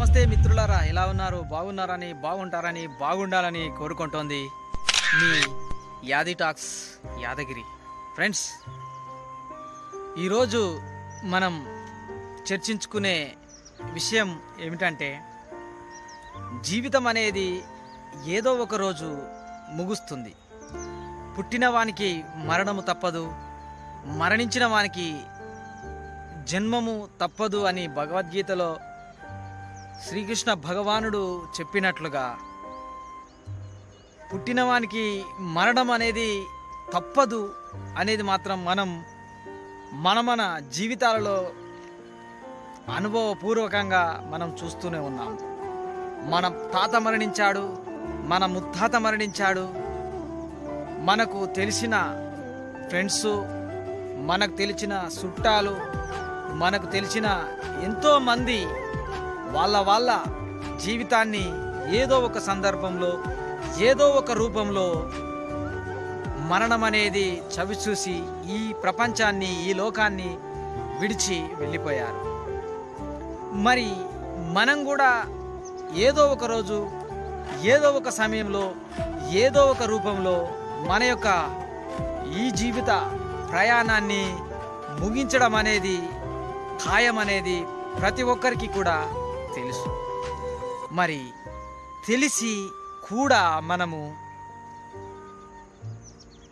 నమస్తే మిత్రులారా ఎలా ఉన్నారు? బాగున్నారని బాగుంటారని బాగుండాలని కోరుకుంటోంది మీ యాది టాక్స్ యాదగిరి. ఫ్రెండ్స్ ఈరోజు మనం చర్చించుకునే విషయం ఏమిటంటే జీవితం అనేది ఏదో ఒక రోజు ముగుస్తుంది. పుట్టిన వానికి మరణము తప్పదు మరణించిన వానికి జన్మము తప్పదు అని భగవద్గీతలో శ్రీకృష్ణ భగవానుడు చెప్పినట్లుగా పుట్టినవానికి మరణం అనేది తప్పదు అనేది మాత్రం మనం మన మన జీవితాలలో అనుభవపూర్వకంగా మనం చూస్తూనే ఉన్నాం. మన తాత మరణించాడు మన ముత్తాత మరణించాడు మనకు తెలిసిన ఫ్రెండ్స్ మనకు తెలిసిన చుట్టాలు మనకు తెలిసిన ఎంతోమంది వాళ్ళ వాళ్ళ జీవితాన్ని ఏదో ఒక సందర్భంలో ఏదో ఒక రూపంలో మరణం అనేది చవిచూసి ఈ ప్రపంచాన్ని ఈ లోకాన్ని విడిచి వెళ్ళిపోయారు. మరి మనం కూడా ఏదో ఒక రోజు ఏదో ఒక సమయంలో ఏదో ఒక రూపంలో మన యొక్క ఈ జీవిత ప్రయాణాన్ని ముగించడం అనేది ఖాయం అనేది ప్రతి ఒక్కరికి కూడా తెలుసు. మరి తెలిసి కూడా మనము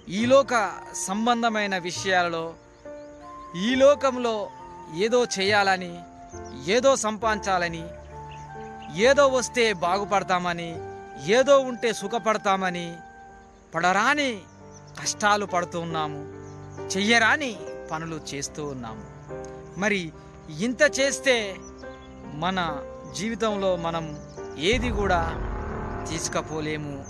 ఈ లోక సంబంధమైన విషయాలలో ఈ లోకంలో ఏదో చేయాలని ఏదో సంపాదించాలని ఏదో వస్తే బాగుపడతామని ఏదో ఉంటే సుఖపడతామని పడరాని కష్టాలు పడుతూ ఉన్నాము చెయ్యరాని పనులు చేస్తూ ఉన్నాము. మరి ఇంత చేస్తే మన జీవితంలో మనం ఏది కూడా తీసుకపోలేము.